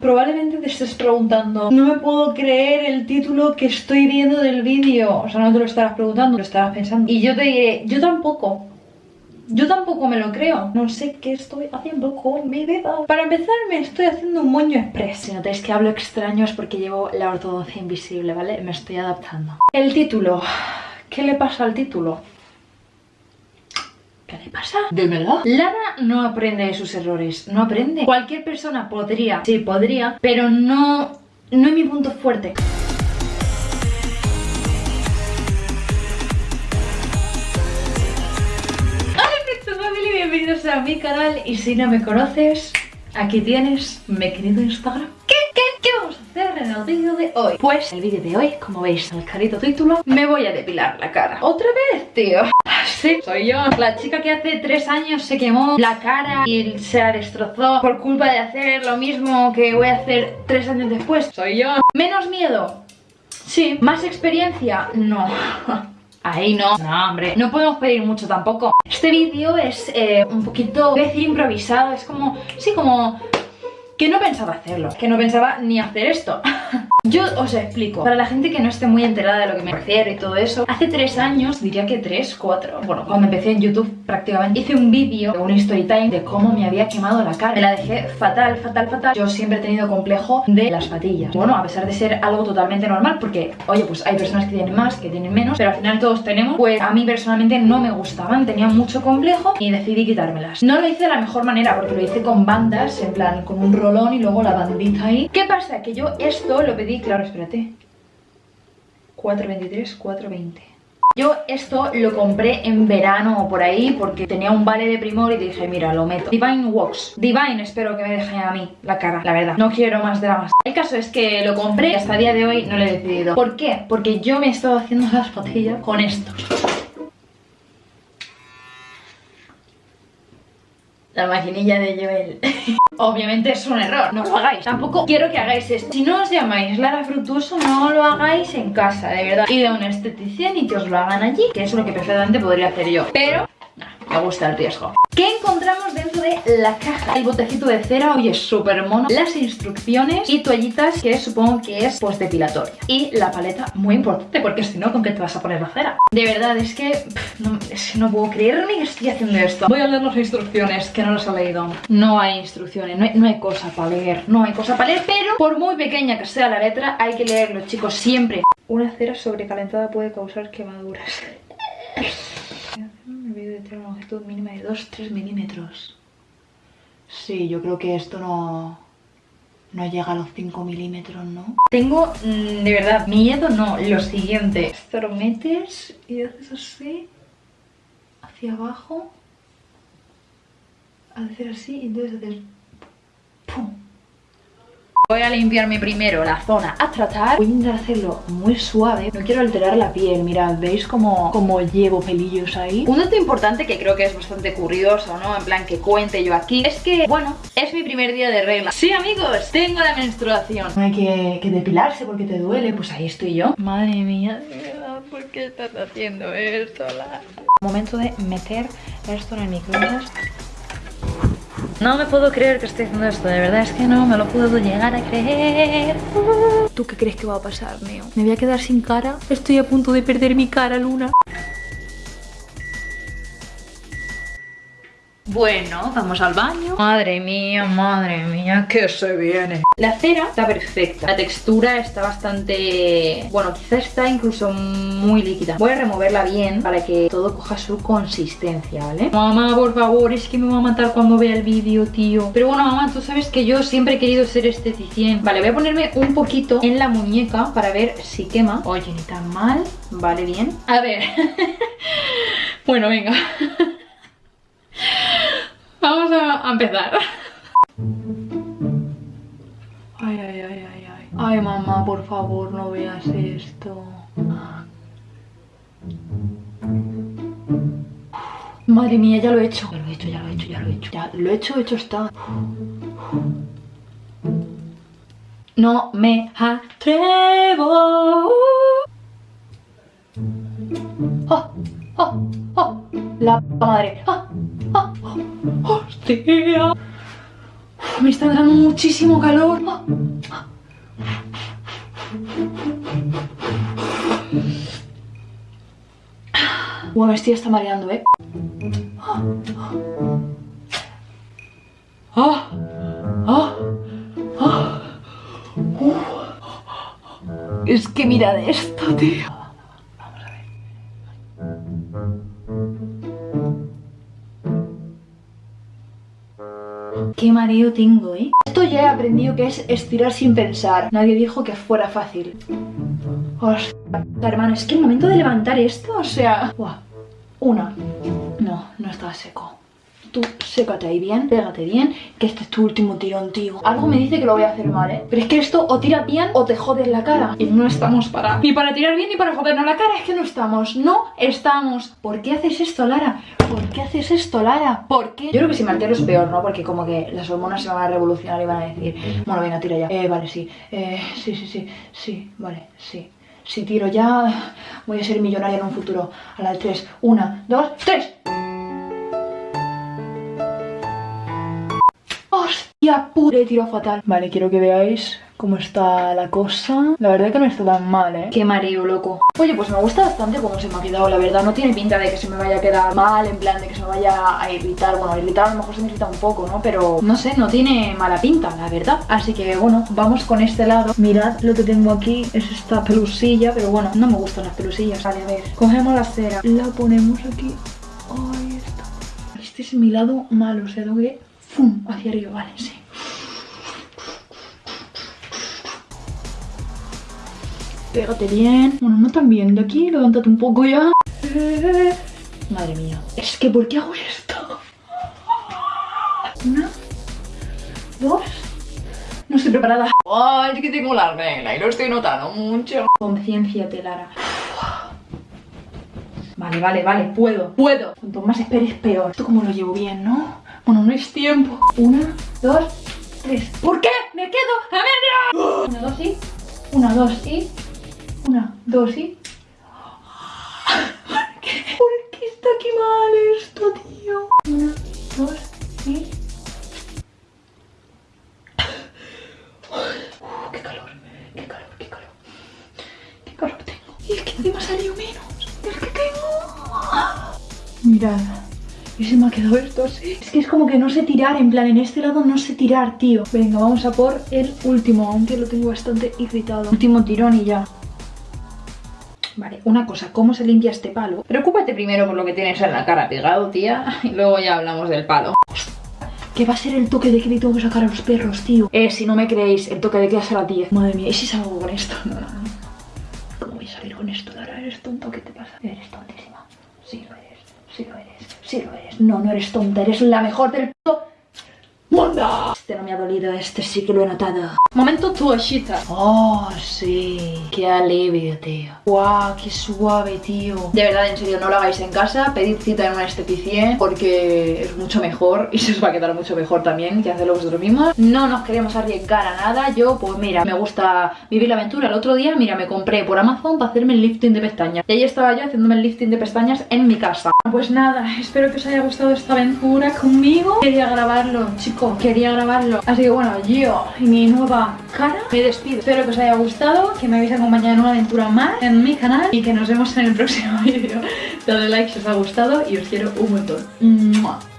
Probablemente te estés preguntando No me puedo creer el título que estoy viendo del vídeo O sea, no te lo estarás preguntando, lo estarás pensando Y yo te diré, yo tampoco yo tampoco me lo creo. No sé qué estoy haciendo con mi vida. Para empezar, me estoy haciendo un moño express. Si notáis que hablo extraño es porque llevo la ortodoncia invisible, ¿vale? Me estoy adaptando. El título. ¿Qué le pasa al título? ¿Qué le pasa? Dímelo. Lara no aprende de sus errores. No aprende. Cualquier persona podría, sí, podría, pero no, no es mi punto fuerte. bienvenidos a mi canal y si no me conoces, aquí tienes mi querido Instagram. ¿Qué, qué, qué vamos a hacer en el vídeo de hoy? Pues el vídeo de hoy, como veis en el carito título, me voy a depilar la cara. ¿Otra vez, tío? Sí, soy yo. La chica que hace tres años se quemó la cara y se la destrozó por culpa de hacer lo mismo que voy a hacer tres años después. Soy yo. ¿Menos miedo? Sí. ¿Más experiencia? No. Ahí no, no hombre, no podemos pedir mucho tampoco Este vídeo es eh, un poquito, voy decir improvisado, es como, sí, como que no pensaba hacerlo, que no pensaba ni hacer esto. Yo os explico, para la gente que no esté muy enterada de lo que me refiero y todo eso, hace tres años, diría que tres, cuatro, bueno, cuando empecé en YouTube prácticamente, hice un vídeo, un story time de cómo me había quemado la cara. Me la dejé fatal, fatal, fatal. Yo siempre he tenido complejo de las patillas. Bueno, a pesar de ser algo totalmente normal, porque, oye, pues hay personas que tienen más, que tienen menos, pero al final todos tenemos, pues a mí personalmente no me gustaban, tenía mucho complejo y decidí quitármelas. No lo hice de la mejor manera, porque lo hice con bandas, en plan, con un rol y luego la bandita ahí. ¿Qué pasa? Que yo esto lo pedí, claro, espérate. 4.23, 4.20. Yo esto lo compré en verano o por ahí porque tenía un vale de primor y dije, mira, lo meto. Divine Wax. Divine espero que me deje a mí la cara, la verdad. No quiero más dramas. El caso es que lo compré y hasta el día de hoy no lo he decidido. ¿Por qué? Porque yo me he estado haciendo las patillas con esto. La maquinilla de Joel. Obviamente es un error, no lo hagáis. Tampoco quiero que hagáis esto. Si no os llamáis Lara Frutuoso, no lo hagáis en casa, de verdad. Y de un esteticien y que os lo hagan allí, que es lo que perfectamente podría hacer yo. Pero me gusta el riesgo. ¿Qué encontramos dentro de la caja? El botecito de cera, oye, súper mono. Las instrucciones y toallitas, que supongo que es pues depilatoria. Y la paleta, muy importante, porque si no, ¿con qué te vas a poner la cera? De verdad, es que, no, no puedo creer ni que estoy haciendo esto. Voy a leer las instrucciones, que no las he leído. No hay instrucciones, no hay, no hay cosa para leer, no hay cosa para leer, pero por muy pequeña que sea la letra, hay que leerlo, chicos, siempre. Una cera sobrecalentada puede causar quemaduras de tener una longitud mínima de 2-3 milímetros. Sí, yo creo que esto no, no llega a los 5 milímetros, ¿no? Tengo, mm, de verdad, miedo no, lo siguiente. Esto lo metes y haces así, hacia abajo, hacer así y entonces haces... ¡Pum! Voy a limpiarme primero la zona a tratar. Voy a intentar hacerlo muy suave. No quiero alterar la piel, mirad, ¿veis cómo, cómo llevo pelillos ahí? Un dato importante que creo que es bastante curioso, ¿no? En plan que cuente yo aquí Es que, bueno, es mi primer día de regla. Sí, amigos, tengo la menstruación. Hay que, depilarse porque te duele. Pues ahí estoy yo. Madre mía, ¿por qué estás haciendo esto? Momento de meter esto en el microondas no me puedo creer que esté haciendo esto, de verdad es que no me lo puedo llegar a creer. ¿Tú qué crees que va a pasar, Neo? ¿Me voy a quedar sin cara? Estoy a punto de perder mi cara, Luna. Bueno, vamos al baño. Madre mía, madre mía, que se viene. La cera está perfecta. La textura está bastante... Bueno, quizá está incluso muy líquida. Voy a removerla bien para que todo coja su consistencia, ¿vale? Mamá, por favor, es que me va a matar cuando vea el vídeo, tío. Pero bueno, mamá, tú sabes que yo siempre he querido ser esteticien. Vale, voy a ponerme un poquito en la muñeca para ver si quema. Oye, ni tan mal. Vale, bien. A ver. Bueno, venga Vamos a, empezar. Ay, ay, ay, ay, ay. Ay, mamá, por favor, no veas esto. Madre mía, ya lo he hecho. Ya lo he hecho, ya lo he hecho, ya lo he hecho. Ya lo he hecho, hecho está. No me atrevo. ¡Oh! ¡Oh! ¡Oh! La madre. ¡Oh! ¡Hostia! me está dando muchísimo calor. Bueno, estoy está mareando, ¿eh? ¡Ah! ¡Ah! ¡Ah! Es que mirad esto, tío. Vamos a ver. Qué mareo tengo, ¿eh? Esto ya he aprendido que es estirar sin pensar. Nadie dijo que fuera fácil. Hostia, hermano, es que el momento de levantar esto, o sea... Una. No, no estaba seco. Tú sécate ahí bien, pégate bien, que este es tu último tirón, tío. Algo me dice que lo voy a hacer mal, ¿eh? Pero es que esto o tira bien o te jodes la cara. Y no estamos para... Ni para tirar bien ni para jodernos la cara. Es que no estamos. No estamos. ¿Por qué haces esto, Lara? ¿Por qué haces esto, Lara? ¿Por qué? Yo creo que si me altero es peor, ¿no? Porque como que las hormonas se van a revolucionar y van a decir... Bueno, venga, tira ya. Eh, vale, sí. Eh, sí, sí, sí. Sí, vale, sí. Si tiro ya, voy a ser millonaria en un futuro. A la de tres. Una, dos, tres. ¡Hostia pure! Tiro fatal. Vale, quiero que veáis cómo está la cosa. La verdad que no está tan mal, ¿eh? Qué mareo, loco. Oye, pues me gusta bastante cómo se me ha quedado, la verdad. No tiene pinta de que se me vaya a quedar mal, en plan de que se me vaya a irritar. Bueno, irritar a lo mejor se me irrita un poco, ¿no? Pero, no sé, no tiene mala pinta, la verdad. Así que, bueno, vamos con este lado. Mirad lo que tengo aquí. Es esta pelusilla, pero bueno, no me gustan las pelusillas. Vale, a ver. Cogemos la cera, la ponemos aquí. Ahí está. Este es mi lado malo, o sea, tengo que... ¡Fum! Hacia arriba, vale, sí. Pégate bien. Bueno, no tan bien. De aquí, levántate un poco ya. Madre mía. Es que, ¿por qué hago esto? Una. Dos. No estoy preparada. Ay, es que tengo la regla y lo estoy notando mucho. Conciencia, Lara. Vale, vale, vale, puedo, puedo. Cuanto más esperes, peor. Esto como lo llevo bien, ¿no? Bueno, no es tiempo. Una, dos, tres. ¿Por qué? Me quedo a medio. Una, dos y. Una, dos y. Una, dos y... ¿Por qué? ¿Por qué está aquí mal esto, tío? Una, dos y... Uh, qué calor, qué calor, qué calor. Qué calor tengo. Y es que encima salió menos. Es que tengo... Mirad. Y se me ha quedado esto así. Es que es como que no sé tirar, en plan, en este lado no sé tirar, tío. Venga, vamos a por el último, aunque lo tengo bastante irritado. Último tirón y ya. Vale, una cosa, ¿cómo se limpia este palo? Preocúpate primero por lo que tienes en la cara pegado, tía, y luego ya hablamos del palo. ¿Qué va a ser el toque de que le tengo que sacar a los perros, tío? Eh, si no me creéis, el toque de que a las 10. Madre mía, ¿y si salgo con esto? No, no, no. ¿Cómo voy a salir con esto, Lara? ¿Eres tonto? ¿Qué te pasa? Eres tontísima. Sí lo eres, sí lo eres, sí lo eres. No, no eres tonta, eres la mejor del puto mundo. Este no me ha dolido, este sí que lo he notado. Momento tuashita. Oh, sí. Qué alivio, tío. Guau, qué suave, tío. De verdad, en serio, no lo hagáis en casa. Pedid cita en una esteticien porque es mucho mejor y se os va a quedar mucho mejor también que hacerlo vosotros mismos. No nos queremos arriesgar a nada. Yo, pues mira, me gusta vivir la aventura. El otro día, mira, me compré por Amazon para hacerme el lifting de pestañas. Y ahí estaba yo haciéndome el lifting de pestañas en mi casa. Pues nada, espero que os haya gustado esta aventura conmigo. Quería grabarlo, chicos, quería grabarlo. Así que bueno, yo y mi nueva cara me despido. Espero que os haya gustado, que me habéis acompañado en una aventura más en mi canal y que nos vemos en el próximo vídeo. Dadle like si os ha gustado y os quiero un montón.